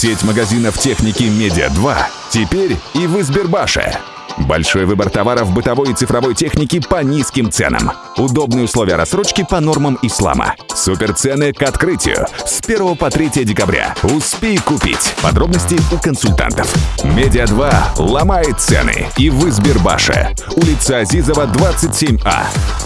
Сеть магазинов техники «Медиа-2» теперь и в Избербаше. Большой выбор товаров бытовой и цифровой техники по низким ценам. Удобные условия рассрочки по нормам ислама. Суперцены к открытию с 1 по 3 декабря. Успей купить. Подробности у консультантов. Медиа2 ломает цены и в Избербаше. Улица Азизова, 27А.